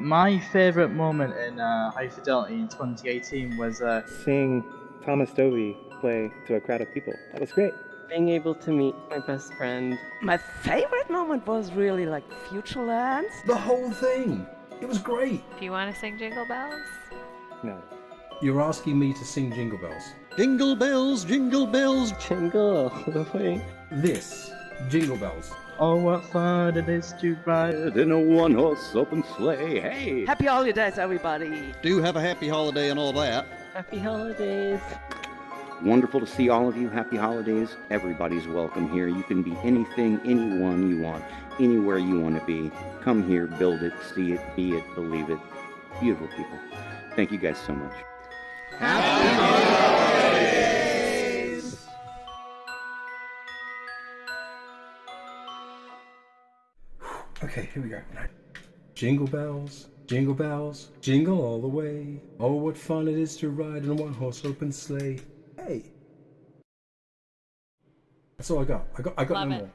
My favourite moment in uh, High Fidelity in 2018 was uh, Seeing Thomas Dolby play to a crowd of people. That was great. Being able to meet my best friend. My favorite moment was really like Futureland. The whole thing. It was great. Do you want to sing Jingle Bells? No. You're asking me to sing Jingle Bells. Jingle bells, jingle bells. Jingle all the way. This, Jingle Bells. Oh, what fun it is to ride. In a one horse open sleigh. Hey! Happy holidays, everybody. Do have a happy holiday and all that. Happy holidays. Wonderful to see all of you. Happy holidays. Everybody's welcome here. You can be anything, anyone you want, anywhere you want to be. Come here, build it, see it, be it, believe it. Beautiful people. Thank you guys so much. Okay, here we go. Jingle bells, jingle bells, jingle all the way. Oh, what fun it is to ride in a one horse open sleigh. Hey. That's all I got. I got I got Love no it. more.